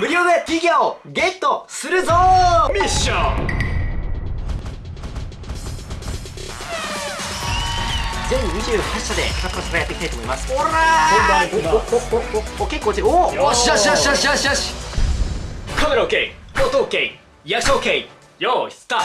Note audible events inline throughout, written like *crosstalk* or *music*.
無料でフィギュアをゲットするぞ！ミッション。全28社でやっていきたいと思います。おおおおおお結構落ちるおおよしよしよしよしよしよし。カメラ OK 音 OK 役者 OK よーいスター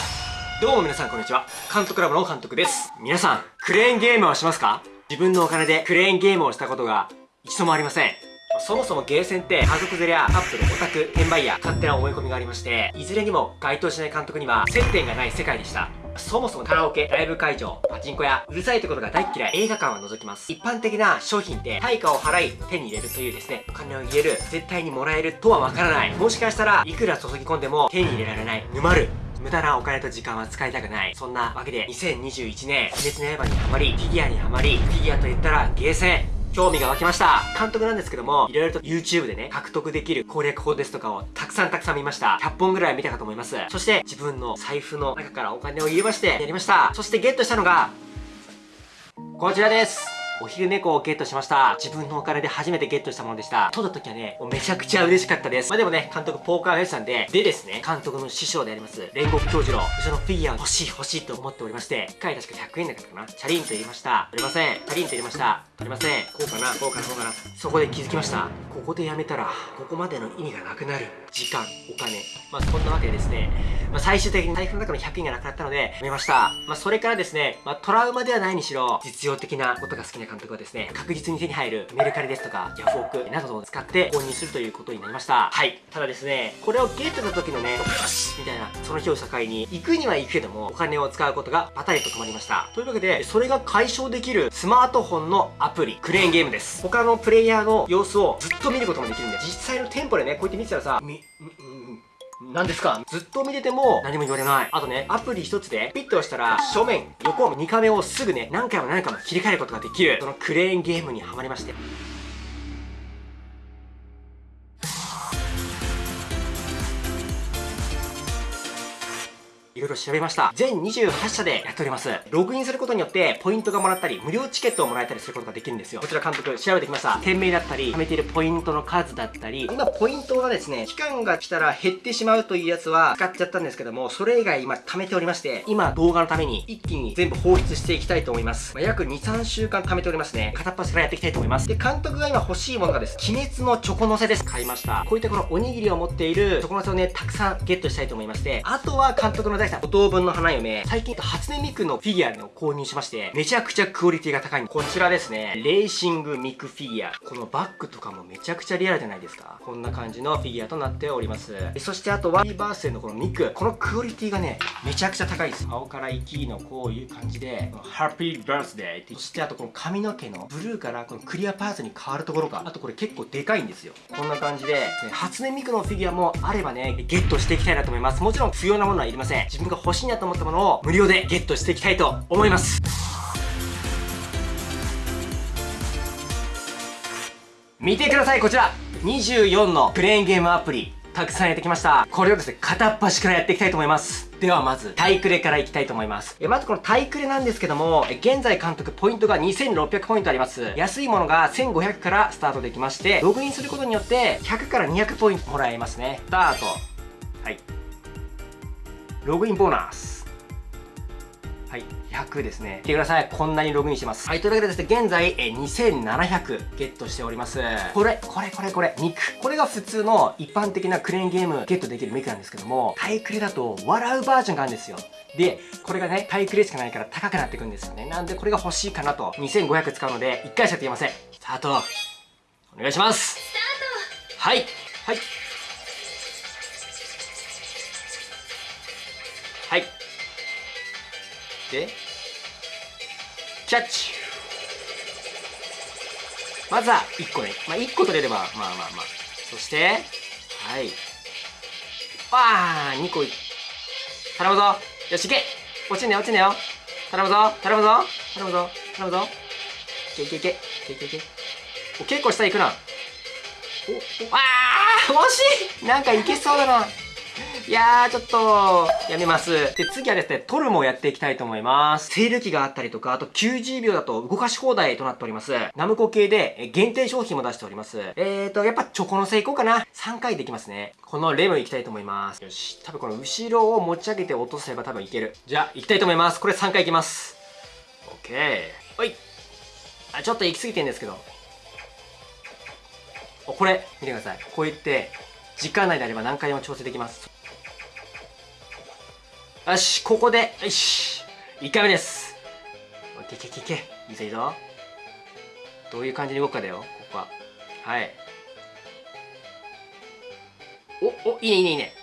どうも皆さんこんにちは。監督ラボの監督です。皆さんクレーンゲームはしますか？自分のお金でクレーンゲームをしたことが一度もありませんそもそもゲーセンって家族連れやカップル、オタク、転売ヤー、勝手な思い込みがありましていずれにも該当しない監督には接点がない世界でしたそもそもカラオケ、ライブ会場、パチンコやうるさいってことが大嫌い、映画館は除きます。一般的な商品って対価を払い手に入れるというですね、お金を入れる、絶対にもらえるとはわからない。もしかしたらいくら注ぎ込んでも手に入れられない、沼る。無駄なお金と時間は使いたくない。そんなわけで、2021年、鬼滅の刃にハマり、フィギュアにハマり、フィギュアと言ったらゲーセン。興味が湧きました。監督なんですけども、いろいろと YouTube でね、獲得できる攻略法ですとかをたくさんたくさん見ました。100本ぐらい見たかと思います。そして、自分の財布の中からお金を入れまして、やりました。そしてゲットしたのが、こちらです。お昼猫をゲットしました。自分のお金で初めてゲットしたものでした。撮った時はね、もうめちゃくちゃ嬉しかったです。まあでもね、監督ポーカーフェイスなんで、でですね、監督の師匠であります、煉獄教授の、そのフィギュア欲しい欲しいと思っておりまして、1回確か100円だったかな。チャリンと入れました。取れません。チャリンと入れました。取れません。こうかな、こうかな、こうかな。そこで気づきました。ここでやめたら、ここまでの意味がなくなる。時間、お金。まあそんなわけでですね、まあ最終的に財布の中の100円がなくなったので、やめました。まあそれからですね、まあトラウマではないにしろ、実用的なことが好きな監督はですね、確実に手に入るメルカリですとか、ヤフオクなどを使って購入するということになりました。はい。ただですね、これをゲットした時のね、よしみたいな、その日を境に、行くには行くけども、お金を使うことがパタリと止まりました。というわけで、それが解消できるスマートフォンのアプリ、クレーンゲームです。他のプレイヤーの様子をずっと見ることもできるんで、実際の店舗でね、こうやって見てたらさ、何ですか？ずっと見てても何も言われない。あとね、アプリ一つでピッと押したら正面、横、2カメをすぐね、何回も何回も切り替えることができる。そのクレーンゲームにハマりまして。いろいろ調べました。全28社でやっております。ログインすることによって、ポイントがもらったり、無料チケットをもらえたりすることができるんですよ。こちら監督調べてきました。店名だったり、貯めているポイントの数だったり、今ポイントがですね、期間が来たら減ってしまうというやつは使っちゃったんですけども、それ以外今貯めておりまして、今動画のために一気に全部放出していきたいと思います。まあ約2、3週間貯めておりますね。片っ端からやっていきたいと思います。で、監督が今欲しいものがです。鬼滅のチョコ乗せです。買いました。こういったこのおにぎりを持っているチョコ乗せをね、たくさんゲットしたいと思いまして、あとは監督の大好五等分の花嫁、最近初音ミクのフィギュアの購入しまして、めちゃくちゃクオリティが高いこちらですね、レーシングミクフィギュア。このバッグとかもめちゃくちゃリアルじゃないですか。こんな感じのフィギュアとなっております。そしてあとは、リバースデーのこのミク。このクオリティがね、めちゃくちゃ高いです。青から生きのこういう感じで、ハッピーバースデーって。そしてあとこの髪の毛のブルーからこのクリアパーツに変わるところが、あとこれ結構でかいんですよ。こんな感じで、ね初音ミクのフィギュアもあればね、ゲットしていきたいなと思います。もちろん不要なものはいりません。自分が欲しいなと思ったものを無料でゲットしていきたいと思います。見てください、こちら !24 のクレーンゲームアプリ。たくさんやってきました。これをですね、片っ端からやっていきたいと思います。ではまず、タイクレからいきたいと思います。えまずこのタイクレなんですけども、え現在監督ポイントが2600ポイントあります。安いものが1500からスタートできまして、ログインすることによって100から200ポイントもらえますね。スタート。はい。ログインボーナス。はい、100ですね。見てください。こんなにログインしてます。はい、というわけでですね、現在、え2700ゲットしております。これ、これ、これ、これ、ミク。これが普通の一般的なクレーンゲームゲットできるミクなんですけども、タイクレだと笑うバージョンがあるんですよ。で、これがね、タイクレしかないから高くなっていくんですよね。なんでこれが欲しいかなと。2500使うので、1回しかできません。スタート。お願いします。スタート。はい。で、キャッチまずは1個ね。まあ、1個取れれば、まあまあまあ。そして、はい。わー !2 個い、頼むぞよし、いけ落ちんねよ、落ちんねよ頼むぞ頼むぞ頼むぞ頼むぞいけいけいけいけいけいけお、結構下行くな。お、お、あー惜しいなんかいけそうだな。いやー、ちょっと、やめます。で、次はですね、トルもやっていきたいと思います。セール機があったりとか、あと90秒だと動かし放題となっております。ナムコ系で限定商品も出しております。えーと、やっぱチョコのせいこうかな。3回できますね。このレムいきたいと思います。よし。多分この後ろを持ち上げて落とせば多分いける。じゃあ、行きたいと思います。これ3回いきます。オッケー。ほい。あ、ちょっと行き過ぎてんですけど。これ、見てください。こう言って、時間内であれば何回でも調整できます。よし、ここで、よし。1回目です。いけいけいけいけ。いいぞいいぞ。どういう感じに動くかだよ、ここは。はい。お、お、いいねいいねいいね。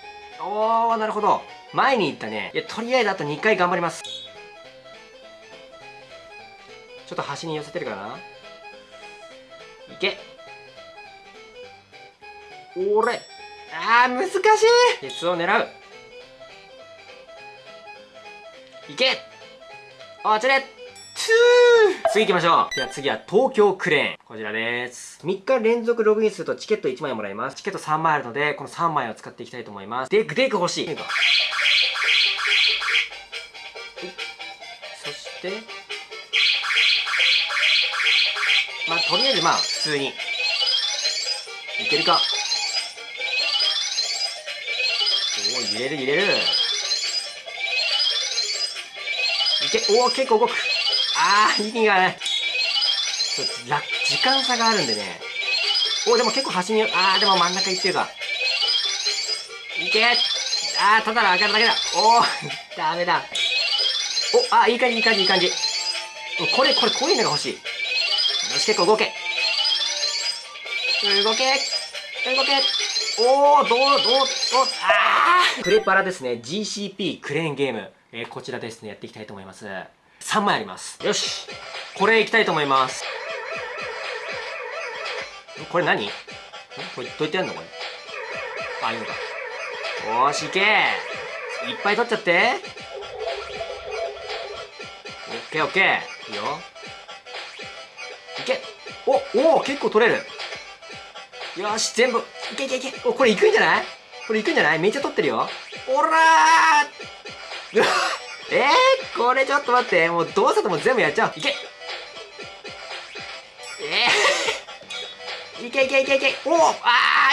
おー、なるほど。前に行ったね。いや、とりあえずあと2回頑張ります。ちょっと端に寄せてるかないけ。おれ。あー、難しい鉄を狙う。いけあ、ちれ次行きましょう。では次は東京クレーン。こちらです。3日連続ログインするとチケット1枚もらえます。チケット3枚あるので、この3枚を使っていきたいと思います。デクデク欲しい。そして、まあ、とりあえずまあ、普通に。いけるかおお、揺れる揺れる。け、おお、結構動く。あー、意味がない。時間差があるんでね。おでも結構端に、あー、でも真ん中行ってるか。いけあー、ただの上がるだけだ。おー、*laughs* ダメだ。お、あー、いい感じ、いい感じ、いい感じ。これ、これ、こういうのが欲しい。よし、結構動け。動け。動け。おー、どう、どう、どう、あークレパラですね。GCP クレーンゲーム。えー、こちらですね、やっていきたいと思います。3枚あります。よし。これいきたいと思います。これ何？これどうやってやるの？これ。あ、いいのか。よーし、いけいっぱい取っちゃって。オッケーオッケー。いいよ。いけお、お結構取れる。よし、全部。いけいけいけ。お、これいくんじゃない？これいくんじゃない？めっちゃ取ってるよ。おらー *laughs* えー、これちょっと待って。もうどうせとも全部やっちゃう。いけえー、*laughs* いけいけいけいけ。おおあ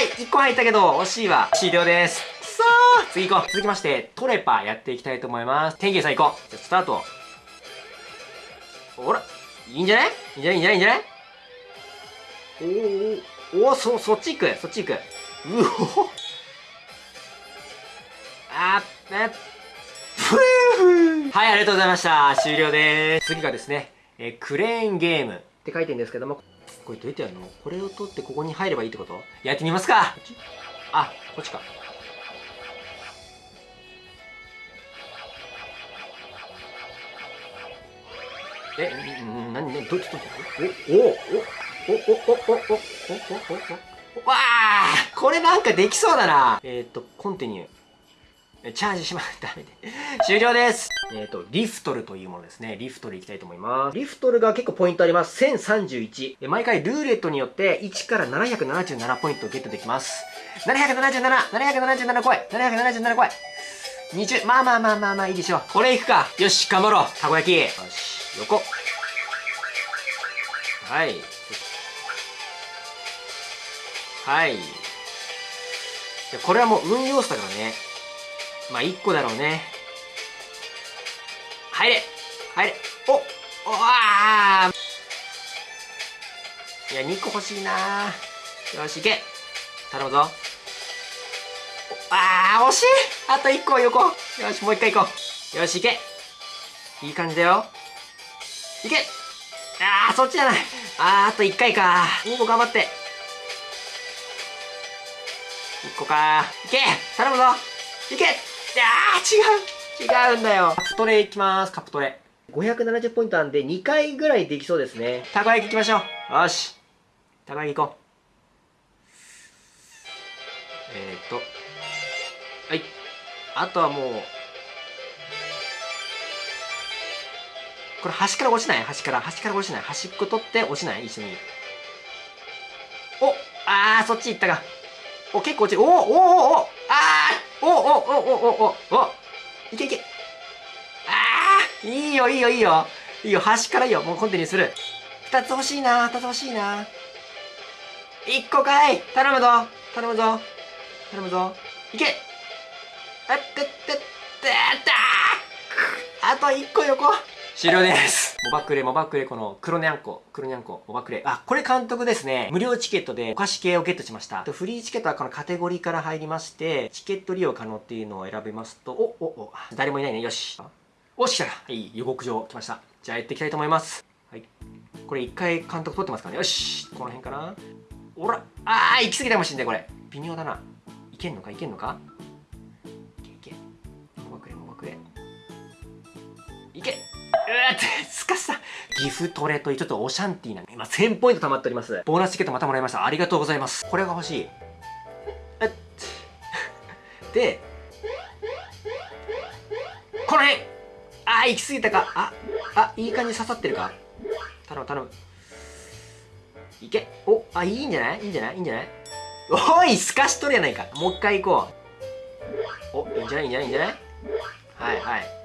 ー !1 個入ったけど、惜しいわ。終了です。くそー次行こう。続きまして、トレパやっていきたいと思います。天気さん行こう。じゃスタート。ほら、いいんじゃない？いいんじゃない？いいんじゃない？いいんじゃない？おーおー、そ、そっち行く。そっち行く。うおあー、えはい、ありがとうございました。終了です。次がですね、えー、クレーンゲームって書いてるんですけども、これどうやってやるの？これを取ってここに入ればいいってこと？やってみますかあ、こっちか。え、なに、なに、どっちとお、お、お、お、お、お、お、お、お、お、お、お、わあこれなんかできそうだな。えっ、ー、と、コンティニュー。チャージしま、ダメで。終了ですえっ、ー、と、リフトルというものですね。リフトルいきたいと思います。リフトルが結構ポイントあります。1031。毎回ルーレットによって1から777ポイントをゲットできます。777、777来い !777 来い !20、まあまあまあまあまあいいでしょう。これいくか。よし、頑張ろう。たこ焼き。よし、横。はい。はい。これはもう運要素だからね。まあ1個だろうね。入れ入れ。おおあいや2個欲しいな。よしいけ。頼むぞ。あー惜しい。あと1個横。よしもう1回行こう。よしいけ。いい感じだよ。いけ。あーそっちじゃない。あーあと1回か。2個頑張って。1個か。いけ。頼むぞ。いけ。違う。違うんだよ。カプトレいきます。カプトレ。570ポイントなんで2回ぐらいできそうですね。たこ焼きいきましょう。よし。たこ焼き行こう。えー、っと。はい。あとはもうこれ端から落ちない？端から。端から落ちない。端っこ取って落ちない？一緒に。おあーそっち行ったか。お結構落ちる。おおおおおおおおおおおいけいけああいいよいいよいいよいいよ端からいいよもうコンティニューする2つ欲しいな2つ欲しいな1個かい頼むぞ頼むぞ頼むぞいけあってってってあと1個横終了です。モバクレモバクレこの黒にゃんこ黒にゃんこモバクレ。あこれ監督ですね。無料チケットでお菓子系をゲットしました。フリーチケットはこのカテゴリーから入りましてチケット利用可能っていうのを選びますとおおお。誰もいないね。よし。おし来た。はい予告状来ました。じゃあやっていきたいと思います。はい。これ一回監督取ってますからね。よし。この辺かな。おら。あー行き過ぎたかもしんないこれ。微妙だな。いけんのか？いけんのか？うーっすかした岐阜トレというちょっとオシャンティーな今1000ポイント貯まっております。ボーナスチケットまたもらいました。ありがとうございます。これが欲しい。でこの辺。あー行き過ぎたか。ああいい感じ刺さってるか。頼む頼む。いけ。おあいいんじゃない？いいんじゃない？いいんじゃない？おいすかしとるやないか。もう一回行こう。おいいんじゃない？いいんじゃない？いいんじゃない？はいはい。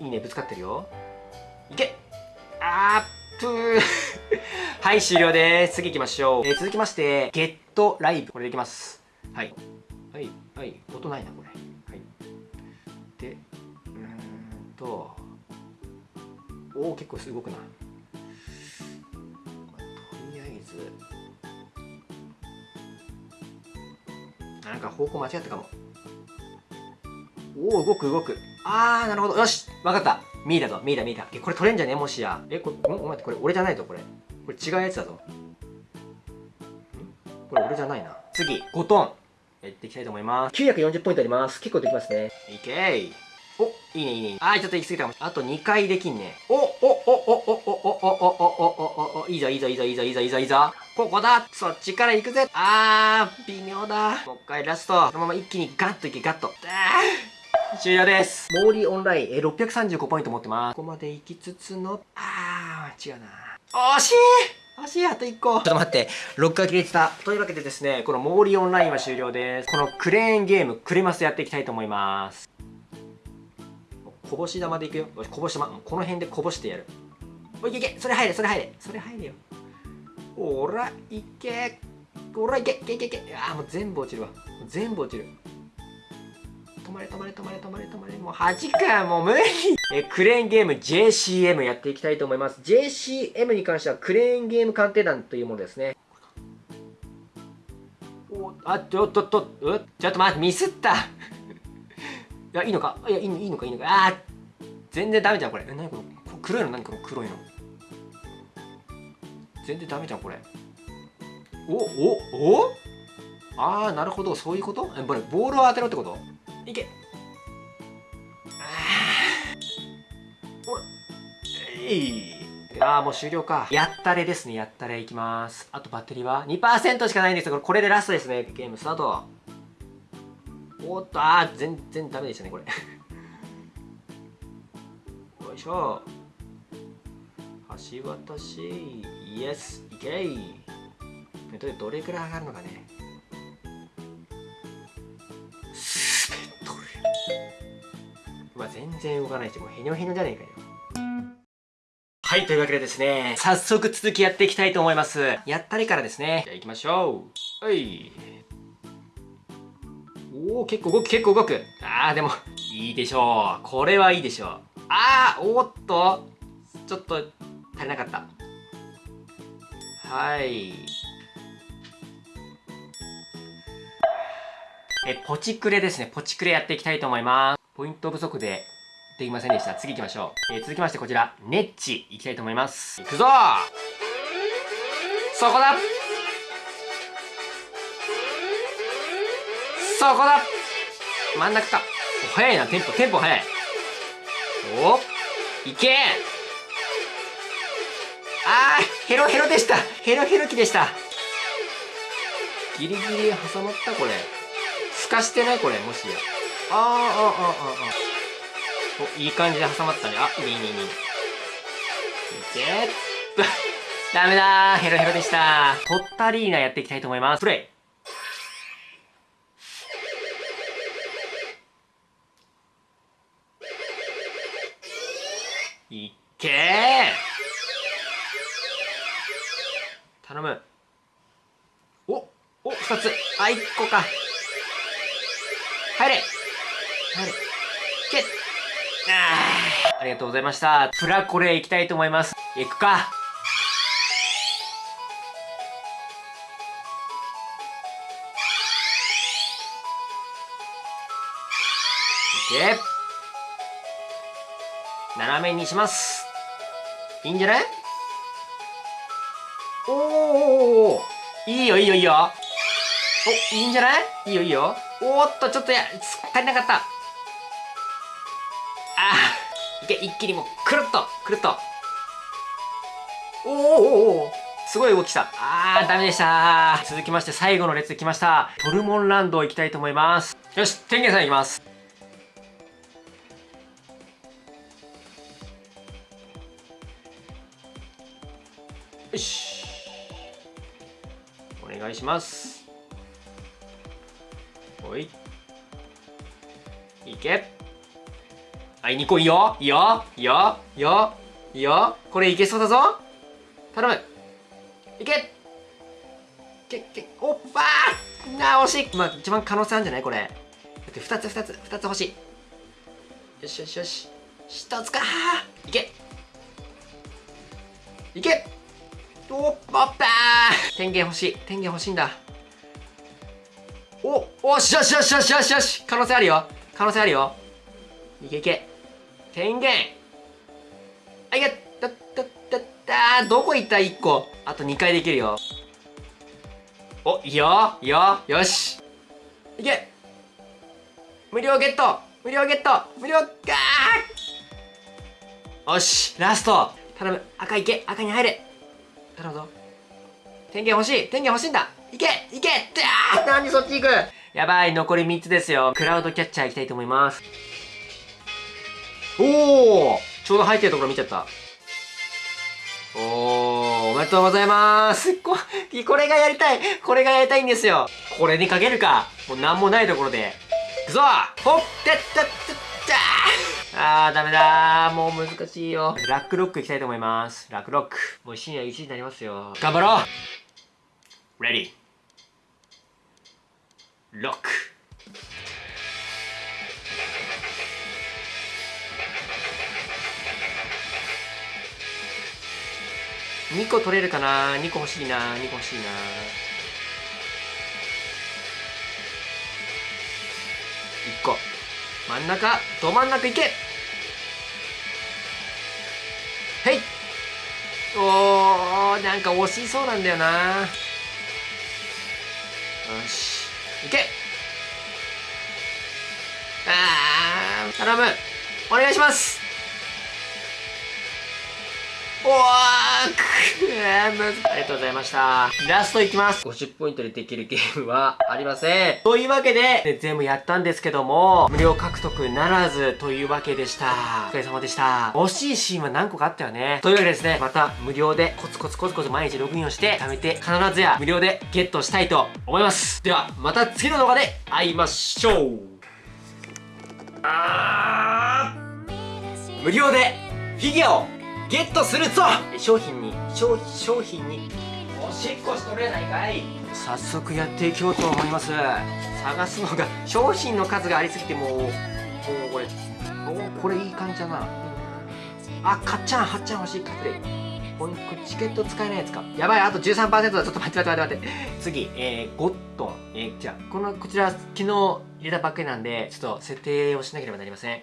いいねぶつかってるよ。いけ。あーぷはい終了です。次行きましょう、えー続きましてゲットライブ。これでいきます。はい。はいはい。音ないなこれ。はい。でうんと。おお結構動くな、まあとりあえず。なんか方向間違ったかも。おお動く動く。あーなるほど。よし。わかった。ミーだぞ。ミーだミーだ。えこれ取れんじゃね？もしや。えこれおお待ってこれ俺じゃないぞこれ。これ違うやつだぞ。ん？これ俺じゃないな。次。5トン。やっていきたいと思います。940ポイントあります。結構できますね。いけーおいいねいいね。あーちょっと行き過ぎたかもあと2回できんね。おおおおおおおおおおおおおいいぞいいぞいいぞいいぞいいぞいいぞいいぞここだそっちから行くぜあー微妙だもう一回ラストこのまま一気にガッといけガッとあー終了です。モーリーオンライン、えー、635ポイント持ってます。ここまで行きつつの、あー、違うな。惜しい惜しいあと1個ちょっと待って、ロックが切れてた。というわけでですね、このモーリーオンラインは終了です。このクレーンゲーム、クレマスやっていきたいと思います。こぼし玉でいくよ。こぼし玉。この辺でこぼしてやる。おい、いけいけそれ入れ、それ入れ。それ入れよ。おら、いけおら、いけいけいけいけあー、もう全部落ちるわ。全部落ちる。止まれ止まれ止まれ止まれ止まれ。もう8かもう無理。*laughs* えクレーンゲーム JCM やっていきたいと思います。JCM に関してはクレーンゲーム鑑定団というものですね。おあちょっとっとうちょっと待ってミスった。*laughs* いやいいのか？いやいいいいのかいいのか。あ全然ダメじゃんこれ。え何この黒いの何この黒いの。全然ダメじゃんこれ。おおお？ああなるほど。そういうこと？えこれボールを当てろってこと？いけ。ああもう終了か。やったれですね。やったれいきます。あとバッテリーは2%しかないんです。よこれでラストですね。ゲームスタート。おっとあー全然ダメでしたねこれ。*laughs* よいしょ。橋渡し。イエス。いけい。どれくらい上がるのかね。然動かないしもうへにょへにょじゃねえかよ。はいというわけでですね早速続きやっていきたいと思います。やったりからですね。じゃあ行きましょう。はい。おお結構動く結構動く。あーでもいいでしょう。これはいいでしょう。あーおーっと。ちょっと足りなかった。はい。えポチクレですね。ポチクレやっていきたいと思います。ポイント不足でできませんでした。次行きましょう、えー続きましてこちら。ネッチ。いきたいと思います。いくぞ。そこだ。そこだ。真ん中か。早いな。テンポテンポ早い。おいけ。あーヘロヘロでした。ヘロヘロ期でした。ギリギリ挟まったこれ。透かしてないこれもしや。あーあーあーあーあー。お、いい感じで挟まったね。あ、っい、いね、いいね。いけ。*laughs* ダメだー。ヘロヘロでした。ポッタリーナやっていきたいと思います。プレイ。いけー頼むおお二つあ一個か入れ入れけっあありがとうございました。プラコレ行きたいと思います。行くか。斜めにします。いいんじゃない？おーおいいよいいよいいよ。おいいんじゃない？いいよいいよ。おっとちょっとや足りなかった。け一気にも。うくるっとくるっと。おーおーおーおー。すごい動きした。あーダメでした。続きまして最後の列来ました。トルモンランド行きたいと思います。よし天元さん行きます。よし。お願いします。おい。いけはい2個いいよ。いいよいいよいいよいいよ。これいけそうだぞ。頼む。いけ。けけおっばー。なあ惜しい。まあ一番可能性あるんじゃない？これ。だって2つ2つ2つ欲しい。よしよしよし。1つかいけ。いけ。おっばったー。天元欲しい。天元欲しいんだ。おおしよしよしよしよしよし。可能性あるよ。可能性あるよ。いけいけ。天元。あいけだだだだどこ行った？1個。あと2回できるよ。おいいよ。いいよ。よし。いけ。無料ゲット。無料ゲット。無料ガーよし。ラスト。頼む。赤いけ。赤に入れ。頼むぞ。天元欲しい。天元欲しいんだ。いけ。いけ。ってなんでそっち行く。やばい。残り3つですよ。クラウドキャッチャー行きたいと思いますおおちょうど入ってるところ見ちゃった。おーおめでとうございます。ここれがやりたい。これがやりたいんですよ。これにかけるか。もう何もないところで。いくぞ。ほってったったあーダメだもう難しいよ。ラックロックいきたいと思います。ラックロック。もう深夜1時になりますよ。頑張ろう。レディロック2個取れるかな？2個欲しいな。2個欲しいな。1個。真ん中。ど真ん中いけ。へい。おーなんか惜しそうなんだよな。よし。いけ。あー頼む。お願いします。おーくーむずありがとうございました。ラストいきます。50ポイントでできるゲームはありません。というわけで、ね全部やったんですけども、無料獲得ならずというわけでした。お疲れ様でした。惜しいシーンは何個かあったよね。というわけでですね、また無料でコツコツコツコツ毎日ログインをして、貯めて必ずや無料でゲットしたいと思います。では、また次の動画で会いましょうあー無料でフィギュアをゲットするぞ！商品に商商品に。おしっこしとれないかい。早速やっていこうと思います。探すのが商品の数がありすぎてもうもうこれおこれいい感じだな。あかっちゃんはっちゃん欲しい。カプレイこれこれチケット使えないやつか。やばいあと13%だ。ちょっと待って待って待って待って。次えー、ゴットン。えー、じゃあこのこちら昨日入れたばっかりなんでちょっと設定をしなければなりません